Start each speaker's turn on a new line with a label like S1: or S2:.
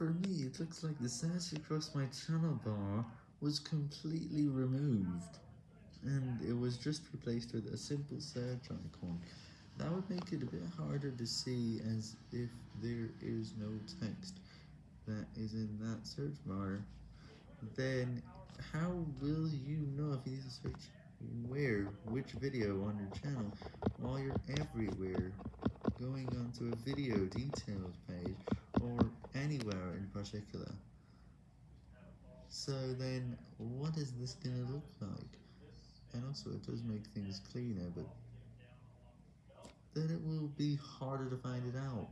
S1: For me, it looks like the search across my channel bar was completely removed, and it was just replaced with a simple search icon. That would make it a bit harder to see as if there is no text that is in that search bar. Then, how will you know if you need to search where, which video on your channel, while you're everywhere, going onto a video details page, anywhere in particular? So then, what is this gonna look like? And also, it does make things cleaner, but then it will be harder to find it out.